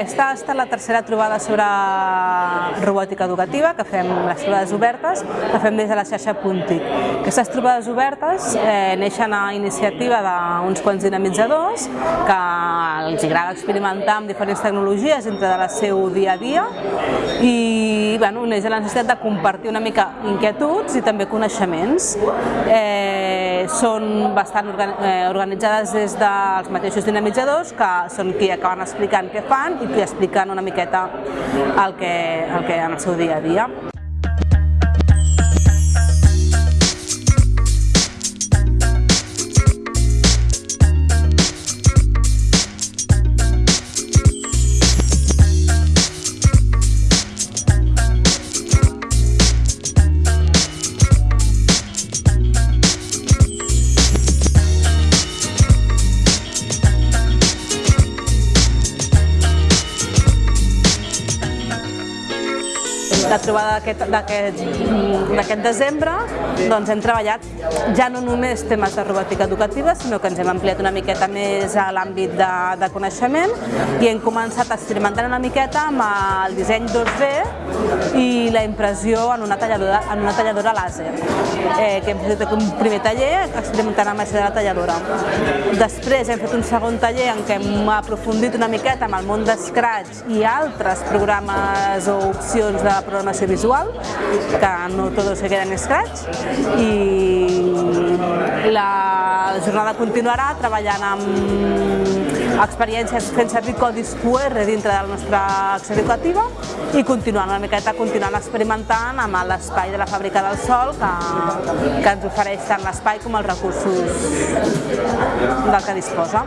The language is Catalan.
aquesta ha estat la tercera trobada sobre robòtica educativa, que fem les trobades obertes, que fem des de la xarxa Puntic. Aquestes trobades obertes eh, neixen a iniciativa d'uns quants dinamitzadors que els agrada experimentar amb diferents tecnologies dintre de la seu dia a dia i bueno, neix la necessitat de compartir una mica inquietuds i també coneixements. Eh, són bastant eh, organitzades des dels mateixos dinamitzadors que són qui acaben explicant què fan i qui expliquen una miqueta el que, el que en el seu dia a dia. La trobada d'aquest desembre doncs hem treballat ja no només temes de robòtica educativa, sinó que ens hem ampliat una miqueta més a l'àmbit de, de coneixement i hem començat a experimentar una miqueta amb el disseny 2D i la impressió en una talladora, en una talladora làser, eh, que hem fet un primer taller experimentant amb això de la talladora. Després hem fet un segon taller en què hem aprofundit una miqueta amb el món de Scratch i altres programes o opcions de programació visual, que no tots se queden en Scratch, i la jornada continuarà treballant amb experiències fent servir codis QR dintre de la nostra acció educativa i continuant una miqueta continuant experimentant amb l'espai de la Fàbrica del Sol que, que ens ofereix tant l'espai com els recursos del que disposa.